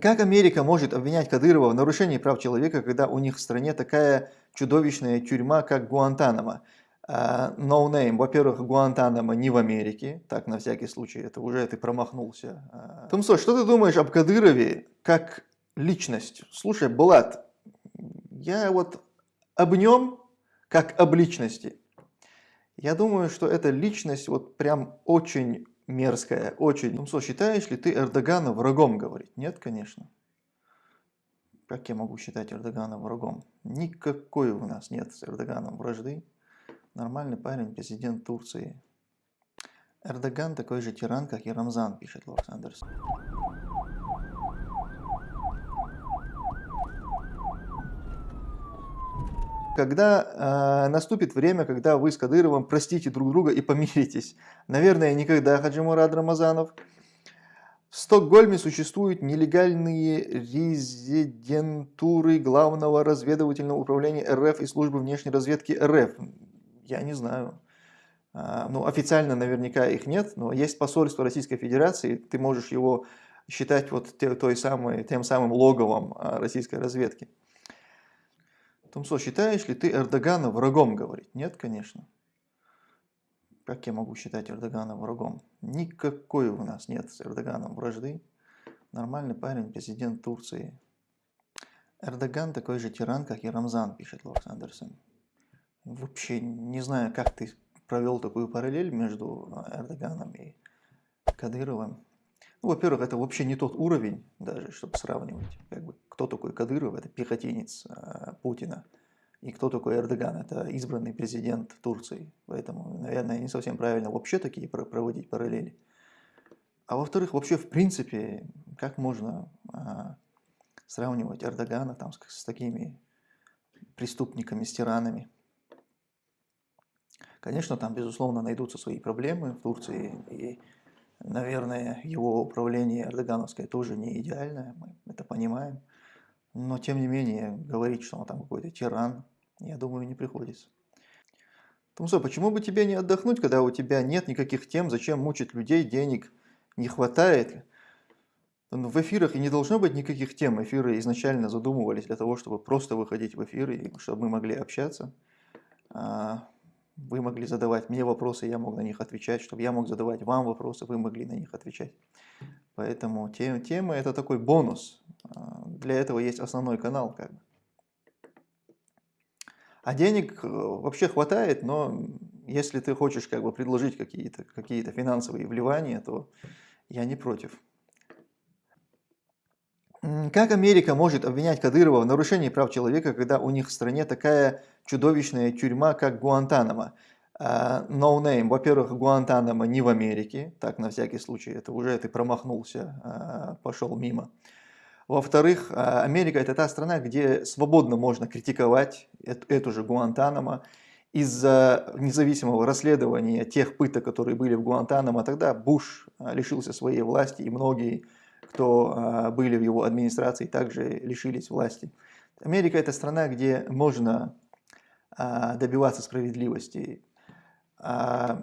Как Америка может обвинять Кадырова в нарушении прав человека, когда у них в стране такая чудовищная тюрьма, как Гуантанамо? Uh, no name. Во-первых, Гуантанамо не в Америке, так на всякий случай, это уже ты промахнулся. Uh, Тумсо, что ты думаешь об Кадырове как личность? Слушай, Булат, я вот об нем как об личности. Я думаю, что эта личность вот прям очень мерзкая, очень. Тумсо, считаешь ли ты Эрдогана врагом, говорит? Нет, конечно. Как я могу считать Эрдогана врагом? Никакой у нас нет с Эрдоганом вражды. Нормальный парень, президент Турции. Эрдоган такой же тиран, как и Рамзан, пишет Лорд Андерсон. Когда э, наступит время, когда вы с Кадыровым простите друг друга и помиритесь. Наверное, никогда, Хаджимурад Рамазанов. В Стокгольме существуют нелегальные резидентуры Главного разведывательного управления РФ и службы внешней разведки РФ. Я не знаю. А, ну, официально наверняка их нет, но есть посольство Российской Федерации, ты можешь его считать вот той самой, тем самым логовом а, российской разведки. Тумсо, считаешь ли ты Эрдогана врагом, говорит? Нет, конечно. Как я могу считать Эрдогана врагом? Никакой у нас нет с Эрдоганом вражды. Нормальный парень, президент Турции. Эрдоган такой же тиран, как и Рамзан, пишет Лорд Андерсон. Вообще не знаю, как ты провел такую параллель между Эрдоганом и Кадыровым. Ну, во-первых, это вообще не тот уровень, даже чтобы сравнивать. Как бы, кто такой Кадыров? Это пехотинец э, Путина. И кто такой Эрдоган? Это избранный президент Турции. Поэтому, наверное, не совсем правильно вообще такие проводить параллели. А во-вторых, вообще в принципе, как можно э, сравнивать Эрдогана там, с, с такими преступниками, с тиранами? Конечно, там, безусловно, найдутся свои проблемы в Турции, и Наверное, его управление эрдогановское тоже не идеальное, мы это понимаем. Но, тем не менее, говорить, что он там какой-то тиран, я думаю, не приходится. Тумсо, почему бы тебе не отдохнуть, когда у тебя нет никаких тем, зачем мучить людей, денег не хватает? Ну, в эфирах и не должно быть никаких тем. Эфиры изначально задумывались для того, чтобы просто выходить в эфиры, чтобы мы могли общаться. Вы могли задавать мне вопросы, я мог на них отвечать, чтобы я мог задавать вам вопросы, вы могли на них отвечать. Поэтому тем, тема это такой бонус. А, для этого есть основной канал. Как бы. А денег э, вообще хватает, но если ты хочешь как бы предложить какие-то какие, -то, финансовые вливания, то я не против. Как Америка может обвинять Кадырова в нарушении прав человека, когда у них в стране такая чудовищная тюрьма, как Гуантанамо? Uh, no name. Во-первых, Гуантанамо не в Америке, так на всякий случай, это уже ты промахнулся, uh, пошел мимо. Во-вторых, uh, Америка это та страна, где свободно можно критиковать эту же Гуантанамо. Из-за независимого расследования тех пыток, которые были в Гуантанамо, тогда Буш лишился своей власти и многие кто а, были в его администрации, также лишились власти. Америка – это страна, где можно а, добиваться справедливости. А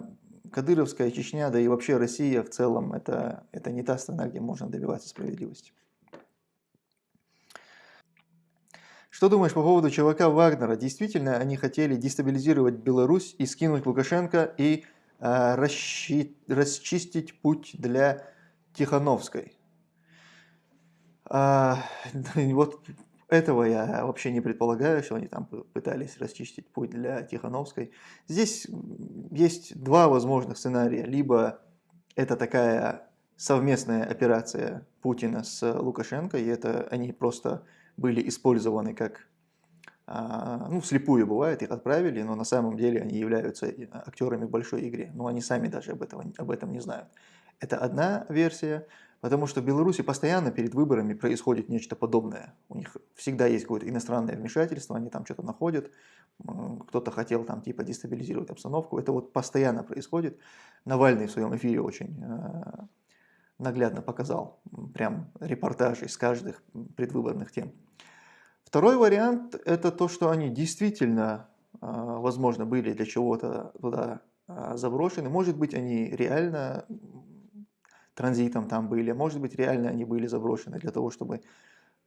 Кадыровская Чечня, да и вообще Россия в целом, это, это не та страна, где можно добиваться справедливости. Что думаешь по поводу ЧВК Вагнера? Действительно, они хотели дестабилизировать Беларусь и скинуть Лукашенко и э, расчи, расчистить путь для Тихановской? А, вот этого я вообще не предполагаю, что они там пытались расчистить путь для Тихановской. Здесь есть два возможных сценария. Либо это такая совместная операция Путина с Лукашенко, и это они просто были использованы как, а, ну, слепую бывает, их отправили, но на самом деле они являются актерами в большой игре, но они сами даже об этом, об этом не знают. Это одна версия. Потому что в Беларуси постоянно перед выборами происходит нечто подобное. У них всегда есть какое-то иностранное вмешательство, они там что-то находят, кто-то хотел там типа дестабилизировать обстановку. Это вот постоянно происходит. Навальный в своем эфире очень э, наглядно показал прям репортажи из каждых предвыборных тем. Второй вариант – это то, что они действительно, э, возможно, были для чего-то туда э, заброшены. Может быть, они реально транзитом там были, может быть реально они были заброшены для того, чтобы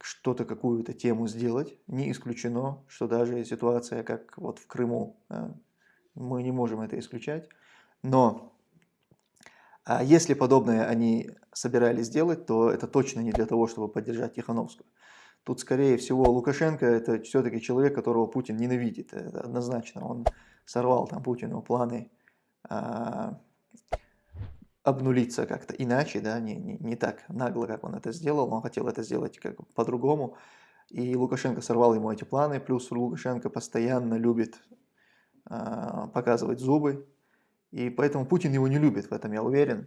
что-то, какую-то тему сделать. Не исключено, что даже ситуация, как вот в Крыму, мы не можем это исключать. Но а если подобное они собирались сделать, то это точно не для того, чтобы поддержать Тихановскую. Тут, скорее всего, Лукашенко – это все-таки человек, которого Путин ненавидит. Это однозначно. Он сорвал там Путину планы а, обнулиться как-то иначе, да, не, не, не так нагло, как он это сделал. Он хотел это сделать как по-другому. И Лукашенко сорвал ему эти планы. Плюс Лукашенко постоянно любит а, показывать зубы. И поэтому Путин его не любит, в этом я уверен.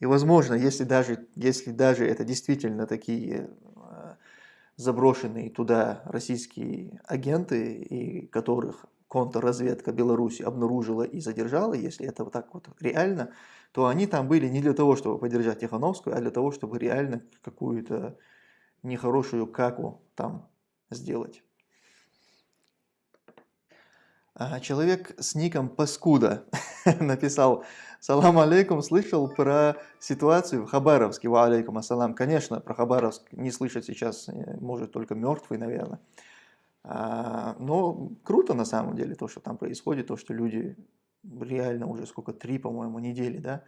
И возможно, если даже, если даже это действительно такие заброшенные туда российские агенты, и которых контрразведка Беларуси обнаружила и задержала, если это вот так вот реально, то они там были не для того, чтобы поддержать Тихановскую, а для того, чтобы реально какую-то нехорошую каку там сделать. А человек с ником Паскуда написал «Салам алейкум, слышал про ситуацию в Хабаровске?» «Ва алейкум ассалам». Конечно, про Хабаровск не слышать сейчас э, может только мертвый, наверное. А, но круто на самом деле то, что там происходит, то, что люди реально уже сколько, три, по-моему, недели, да,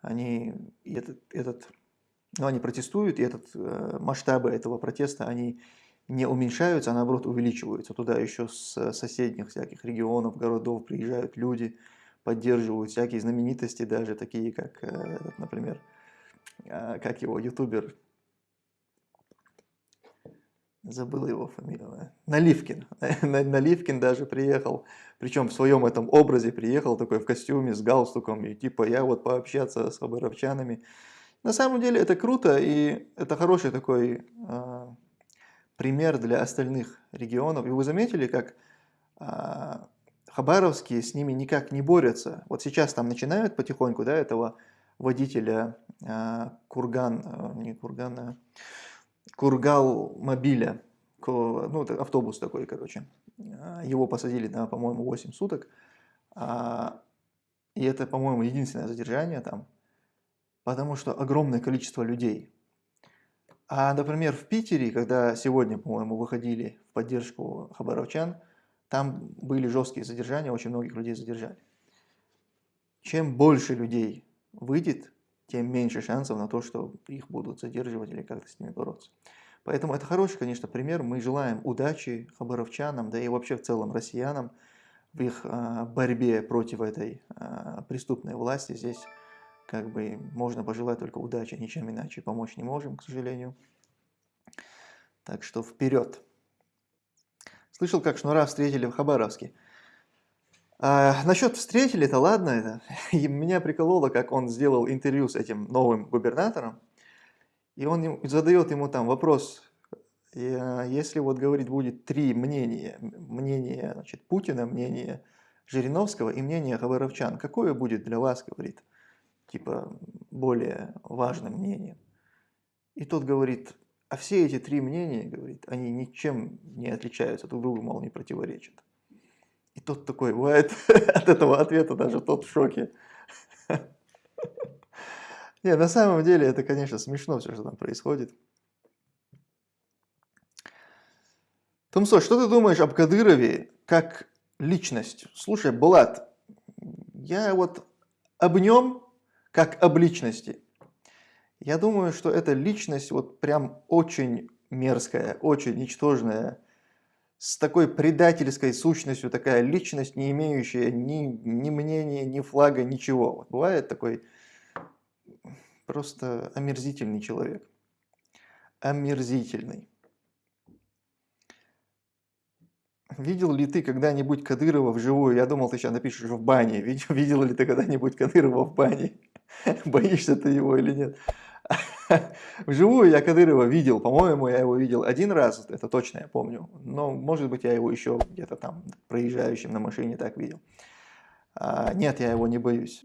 они этот, этот, ну, они протестуют, и этот, э, масштабы этого протеста, они не уменьшаются, а наоборот увеличиваются. Туда еще с соседних всяких регионов, городов приезжают люди, поддерживают всякие знаменитости, даже такие как, э, например, а, как его ютубер, забыл его фамилию, Наливкин. Наливкин даже приехал, причем в своем этом образе приехал такой в костюме с галстуком, и типа я вот пообщаться с хабаровчанами. На самом деле это круто, и это хороший такой э, пример для остальных регионов. И вы заметили, как э, хабаровские с ними никак не борются. Вот сейчас там начинают потихоньку, да, этого водителя э, Курган, э, не Кургана, Кургал мобиля, ну, это автобус такой, короче. Его посадили на, по-моему, 8 суток. И это, по-моему, единственное задержание там, потому что огромное количество людей. А, например, в Питере, когда сегодня, по-моему, выходили в поддержку хабаровчан, там были жесткие задержания, очень многих людей задержали. Чем больше людей выйдет, тем меньше шансов на то, что их будут задерживать или как-то с ними бороться. Поэтому это хороший, конечно, пример. Мы желаем удачи хабаровчанам, да и вообще в целом россиянам в их а, борьбе против этой а, преступной власти. Здесь как бы можно пожелать только удачи, ничем иначе помочь не можем, к сожалению. Так что вперед! Слышал, как Шнура встретили в Хабаровске. А, насчет встретили, это ладно. Это. И меня прикололо, как он сделал интервью с этим новым губернатором. И он задает ему там вопрос, если вот говорит будет три мнения, мнение значит, Путина, мнение Жириновского и мнение Хабаровчан, какое будет для вас, говорит, типа более важным мнением? И тот говорит, а все эти три мнения, говорит, они ничем не отличаются, друг другу, мол, не противоречат. И тот такой, бывает, от этого ответа даже тот в шоке. Не, на самом деле это, конечно, смешно все, что там происходит. Томсо, что ты думаешь об Кадырове как личность? Слушай, Булат, я вот об нем как об личности я думаю, что эта личность вот прям очень мерзкая, очень ничтожная, с такой предательской сущностью, такая личность, не имеющая ни, ни мнения, ни флага, ничего. Вот бывает такой просто омерзительный человек. Омерзительный. Видел ли ты когда-нибудь Кадырова вживую? Я думал, ты сейчас напишешь в бане. Видел, видел ли ты когда-нибудь Кадырова в бане? Боишься ты его или нет? Вживую я Кадырова видел, по-моему, я его видел один раз, это точно я помню. Но, может быть, я его еще где-то там проезжающим на машине так видел. А, нет, я его не боюсь.